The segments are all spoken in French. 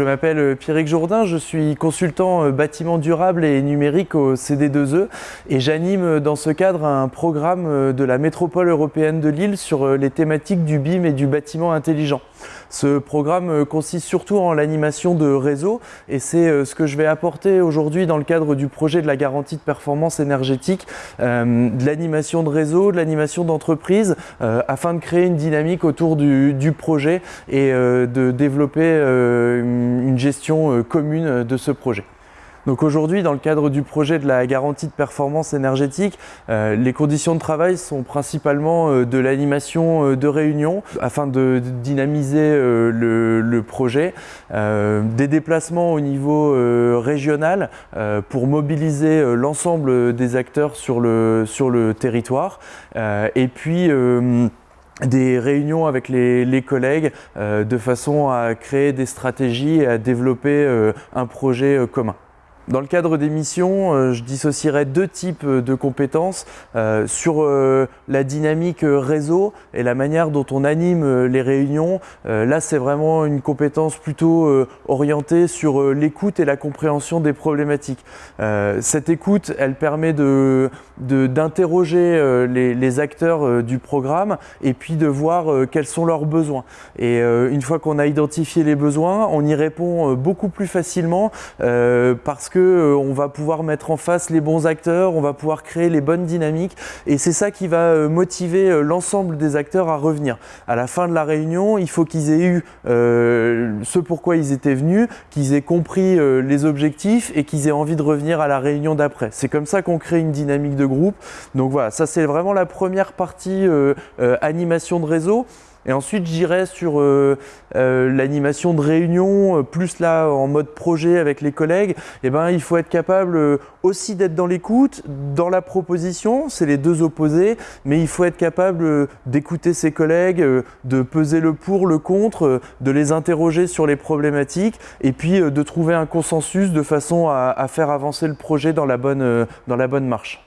Je m'appelle euh, Pierrick Jourdain, je suis consultant euh, bâtiment durable et numérique au CD2E et j'anime euh, dans ce cadre un programme de la métropole européenne de Lille sur les thématiques du BIM et du bâtiment intelligent. Ce programme consiste surtout en l'animation de réseaux et c'est ce que je vais apporter aujourd'hui dans le cadre du projet de la garantie de performance énergétique, de l'animation de réseaux, de l'animation d'entreprise afin de créer une dynamique autour du, du projet et de développer une gestion euh, commune euh, de ce projet. Donc aujourd'hui, dans le cadre du projet de la garantie de performance énergétique, euh, les conditions de travail sont principalement de l'animation de réunions afin de dynamiser le, projet, des déplacements au niveau régional pour mobiliser l'ensemble des acteurs sur le, sur le territoire et puis des réunions avec les, collègues euh, de façon à créer des stratégies et à développer euh, un projet euh, commun. Dans le cadre des missions, euh, je dissocierai deux types euh, de compétences euh, sur la dynamique réseau et la manière dont on anime les réunions. Là, c'est vraiment une compétence plutôt orientée sur l'écoute et la compréhension des problématiques. Cette écoute, elle permet d'interroger les, acteurs du programme et puis de voir quels sont leurs besoins. Et une fois qu'on a identifié les besoins, on y répond beaucoup plus facilement parce que euh, on va pouvoir mettre en face les bons acteurs, on va pouvoir créer les bonnes dynamiques et c'est ça qui va euh, motiver euh, l'ensemble des acteurs à revenir. À la fin de la réunion, il faut qu'ils aient eu ce pourquoi ils étaient venus, qu'ils aient compris les objectifs et qu'ils aient envie de revenir à la réunion d'après. C'est comme ça qu'on crée une dynamique de groupe. Donc voilà, ça c'est vraiment la première partie animation de réseau. Et ensuite, j'irai sur euh, euh, l'animation de réunion, euh, plus là en mode projet avec les collègues. Et eh ben, il faut être capable aussi d'être dans l'écoute, dans la proposition, c'est les deux opposés, mais il faut être capable d'écouter ses collègues, de peser le pour, le contre, de les interroger sur les problématiques, et puis de trouver un consensus de façon à, faire avancer le projet dans la bonne marche.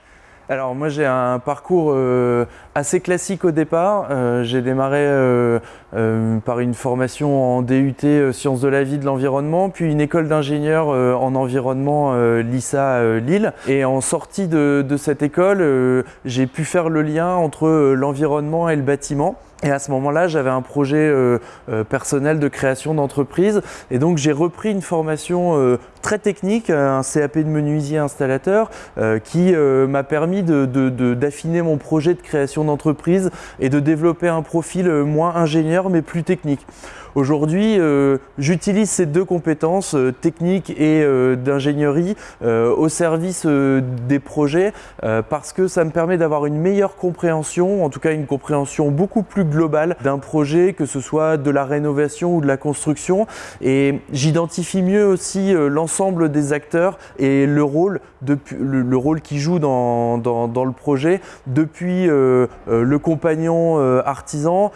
Alors moi j'ai un parcours euh, assez classique au départ. Euh, j'ai démarré euh, par une formation en DUT Sciences de la vie de l'environnement, puis une école d'ingénieur en environnement LISA Lille. Et en sortie de, de cette école, j'ai pu faire le lien entre l'environnement et le bâtiment. Et à ce moment-là, j'avais un projet euh, euh, personnel de création d'entreprise. Et donc, j'ai repris une formation euh, très technique, un CAP de menuisier installateur, qui m'a permis d'affiner mon projet de création d'entreprise et de développer un profil moins ingénieur, mais plus technique. Aujourd'hui, j'utilise ces deux compétences euh, techniques et d'ingénierie au service des projets parce que ça me permet d'avoir une meilleure compréhension, en tout cas une compréhension beaucoup plus globale d'un projet, que ce soit de la rénovation ou de la construction. Et j'identifie mieux aussi l'ensemble des acteurs et le rôle, le, qu'ils jouent dans, dans, le projet, depuis le compagnon artisan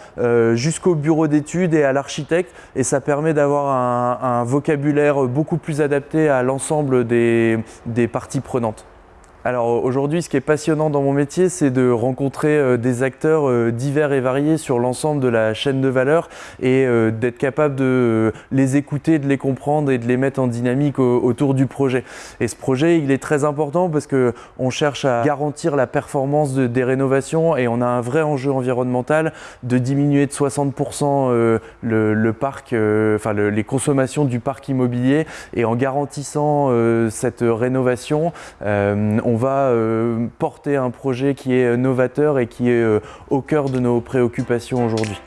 jusqu'au bureau d'études et à l'architecte et ça permet d'avoir un, vocabulaire beaucoup plus adapté à l'ensemble des parties prenantes. Alors aujourd'hui, ce qui est passionnant dans mon métier, c'est de rencontrer euh, des acteurs euh, divers et variés sur l'ensemble de la chaîne de valeur et euh, d'être capable de les écouter, de les comprendre et de les mettre en dynamique autour du projet. Et ce projet, il est très important parce qu'on cherche à garantir la performance des rénovations et on a un vrai enjeu environnemental de diminuer de 60% le, parc, enfin les consommations du parc immobilier et en garantissant cette rénovation, on on va euh, porter un projet qui est novateur et qui est euh, au cœur de nos préoccupations aujourd'hui.